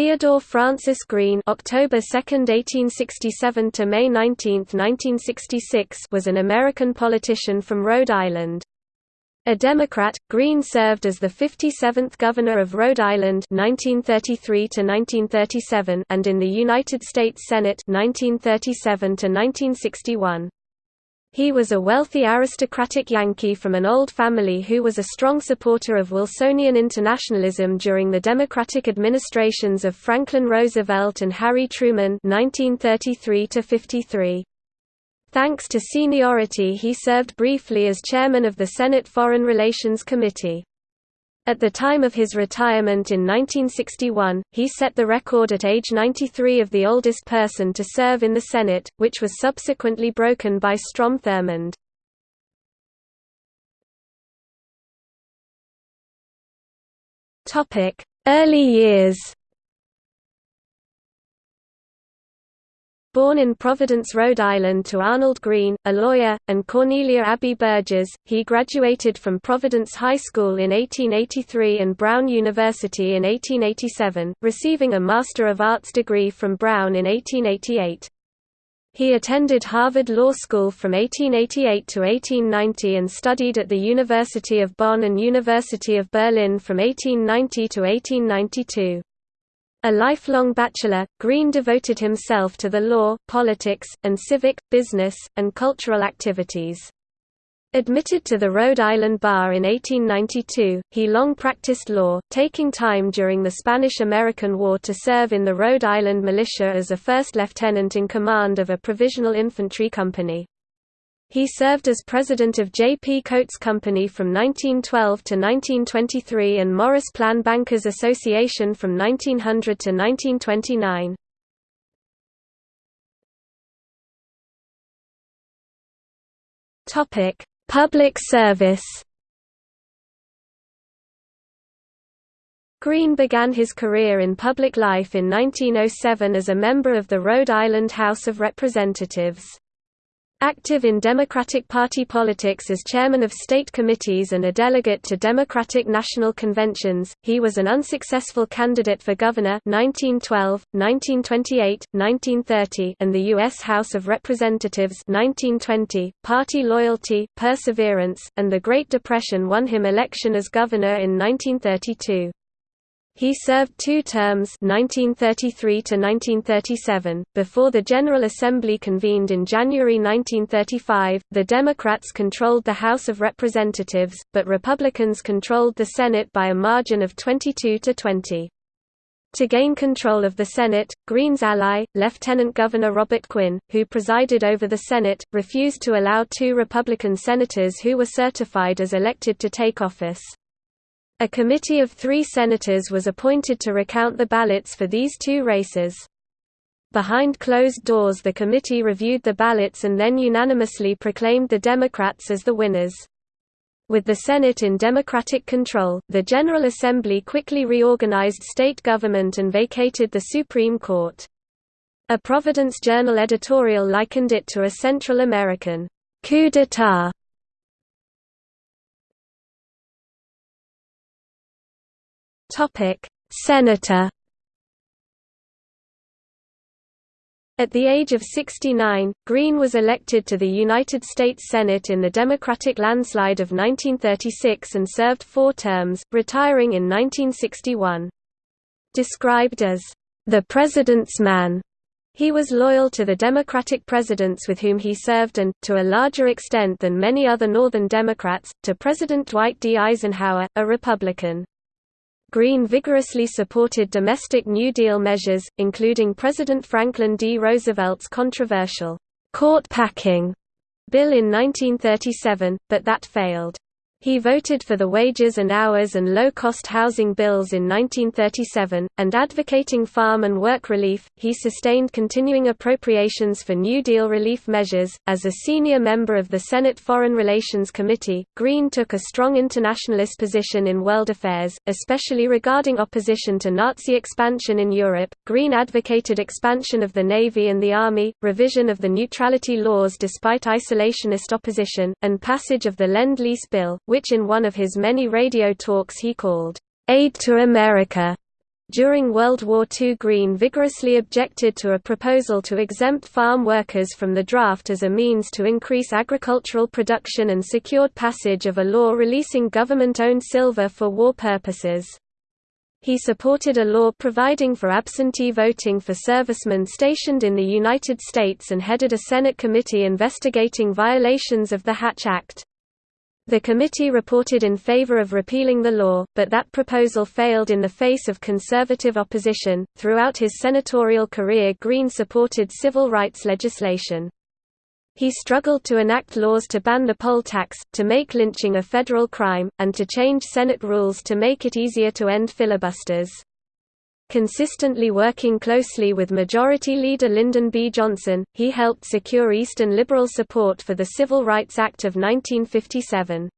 Theodore Francis Green October 2, 1867 to May 19, 1966 was an American politician from Rhode Island. A Democrat, Green served as the 57th Governor of Rhode Island 1933 1937 and in the United States Senate 1937 -1961. He was a wealthy aristocratic Yankee from an old family who was a strong supporter of Wilsonian internationalism during the Democratic administrations of Franklin Roosevelt and Harry Truman 1933 -53. Thanks to seniority he served briefly as chairman of the Senate Foreign Relations Committee. At the time of his retirement in 1961, he set the record at age 93 of the oldest person to serve in the Senate, which was subsequently broken by Strom Thurmond. Early years Born in Providence, Rhode Island to Arnold Green, a lawyer, and Cornelia Abbey Burgess, he graduated from Providence High School in 1883 and Brown University in 1887, receiving a Master of Arts degree from Brown in 1888. He attended Harvard Law School from 1888 to 1890 and studied at the University of Bonn and University of Berlin from 1890 to 1892. A lifelong bachelor, Green devoted himself to the law, politics, and civic, business, and cultural activities. Admitted to the Rhode Island Bar in 1892, he long practiced law, taking time during the Spanish–American War to serve in the Rhode Island militia as a first lieutenant in command of a provisional infantry company. He served as president of J. P. Coats Company from 1912 to 1923 and Morris Plan Bankers Association from 1900 to 1929. Topic: Public service. Green began his career in public life in 1907 as a member of the Rhode Island House of Representatives. Active in Democratic Party politics as chairman of state committees and a delegate to Democratic National Conventions, he was an unsuccessful candidate for governor 1912, 1928, 1930 and the U.S. House of Representatives 1920. Party loyalty, perseverance, and the Great Depression won him election as governor in 1932. He served two terms 1933 1937. Before the General Assembly convened in January 1935, the Democrats controlled the House of Representatives, but Republicans controlled the Senate by a margin of 22 to 20. To gain control of the Senate, Green's ally, Lieutenant Governor Robert Quinn, who presided over the Senate, refused to allow two Republican senators who were certified as elected to take office. A committee of three senators was appointed to recount the ballots for these two races. Behind closed doors the committee reviewed the ballots and then unanimously proclaimed the Democrats as the winners. With the Senate in Democratic control, the General Assembly quickly reorganized state government and vacated the Supreme Court. A Providence Journal editorial likened it to a Central American coup d'état Topic: Senator. At the age of 69, Green was elected to the United States Senate in the Democratic landslide of 1936 and served four terms, retiring in 1961. Described as, "...the President's man," He was loyal to the Democratic presidents with whom he served and, to a larger extent than many other Northern Democrats, to President Dwight D. Eisenhower, a Republican. Green vigorously supported domestic New Deal measures, including President Franklin D. Roosevelt's controversial court packing bill in 1937, but that failed. He voted for the wages and hours and low-cost housing bills in 1937, and advocating farm and work relief, he sustained continuing appropriations for New Deal relief measures. As a senior member of the Senate Foreign Relations Committee, Green took a strong internationalist position in world affairs, especially regarding opposition to Nazi expansion in Europe. Green advocated expansion of the Navy and the Army, revision of the neutrality laws despite isolationist opposition, and passage of the Lend-Lease Bill, which in one of his many radio talks he called, "'Aid to America' During World War II Green vigorously objected to a proposal to exempt farm workers from the draft as a means to increase agricultural production and secured passage of a law releasing government-owned silver for war purposes. He supported a law providing for absentee voting for servicemen stationed in the United States and headed a Senate committee investigating violations of the Hatch Act. The committee reported in favor of repealing the law, but that proposal failed in the face of conservative opposition. Throughout his senatorial career, Green supported civil rights legislation. He struggled to enact laws to ban the poll tax, to make lynching a federal crime, and to change Senate rules to make it easier to end filibusters. Consistently working closely with Majority Leader Lyndon B. Johnson, he helped secure Eastern liberal support for the Civil Rights Act of 1957.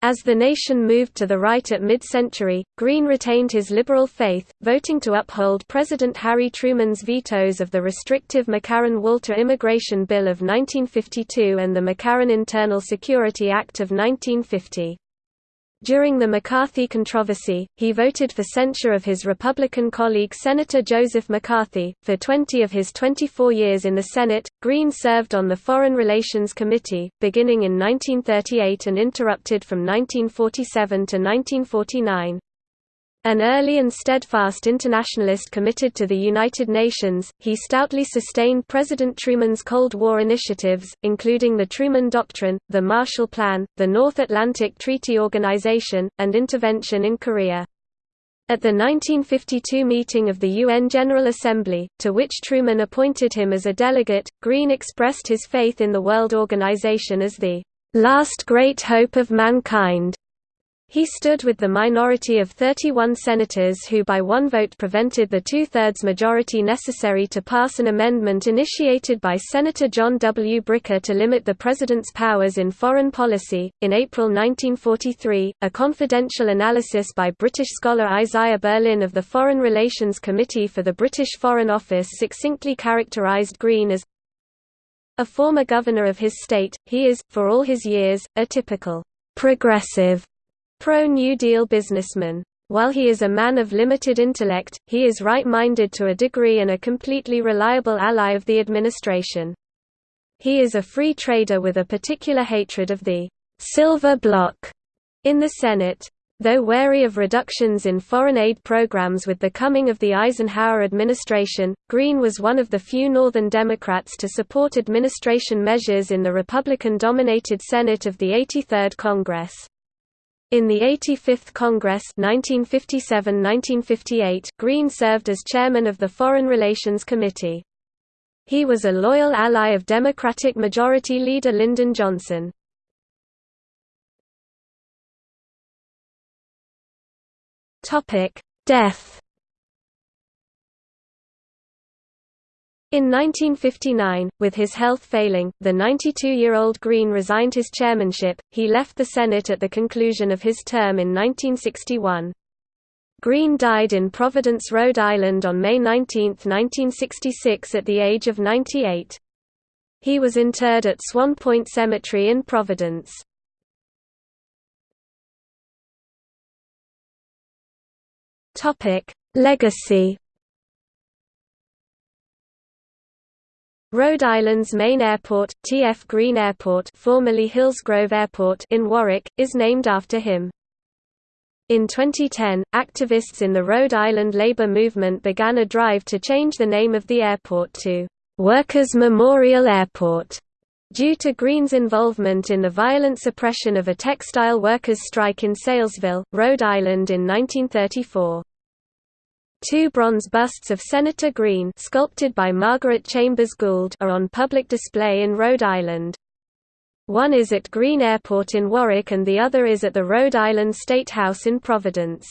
As the nation moved to the right at mid-century, Green retained his liberal faith, voting to uphold President Harry Truman's vetoes of the restrictive McCarran-Walter Immigration Bill of 1952 and the McCarran Internal Security Act of 1950. During the McCarthy controversy, he voted for censure of his Republican colleague Senator Joseph McCarthy. For 20 of his 24 years in the Senate, Green served on the Foreign Relations Committee, beginning in 1938 and interrupted from 1947 to 1949. An early and steadfast internationalist committed to the United Nations, he stoutly sustained President Truman's Cold War initiatives, including the Truman Doctrine, the Marshall Plan, the North Atlantic Treaty Organization, and intervention in Korea. At the 1952 meeting of the UN General Assembly, to which Truman appointed him as a delegate, Green expressed his faith in the World Organization as the last great hope of mankind. He stood with the minority of 31 senators who by one vote prevented the two-thirds majority necessary to pass an amendment initiated by Senator John W. Bricker to limit the president's powers in foreign policy. In April 1943, a confidential analysis by British scholar Isaiah Berlin of the Foreign Relations Committee for the British Foreign Office succinctly characterized Green as a former governor of his state, he is, for all his years, a typical progressive pro-New Deal businessman. While he is a man of limited intellect, he is right-minded to a degree and a completely reliable ally of the administration. He is a free trader with a particular hatred of the «silver bloc» in the Senate. Though wary of reductions in foreign aid programs with the coming of the Eisenhower administration, Green was one of the few Northern Democrats to support administration measures in the Republican-dominated Senate of the 83rd Congress. In the 85th Congress 1957–1958, Green served as chairman of the Foreign Relations Committee. He was a loyal ally of Democratic Majority Leader Lyndon Johnson. Death In 1959, with his health failing, the 92-year-old Green resigned his chairmanship, he left the Senate at the conclusion of his term in 1961. Green died in Providence, Rhode Island on May 19, 1966 at the age of 98. He was interred at Swan Point Cemetery in Providence. Legacy Rhode Island's main airport, T.F. Green Airport formerly Hillsgrove Airport in Warwick, is named after him. In 2010, activists in the Rhode Island labor movement began a drive to change the name of the airport to Workers' Memorial Airport, due to Green's involvement in the violent suppression of a textile workers' strike in Saylesville, Rhode Island in 1934. Two bronze busts of Senator Green sculpted by Margaret Chambers Gould are on public display in Rhode Island. One is at Green Airport in Warwick and the other is at the Rhode Island State House in Providence.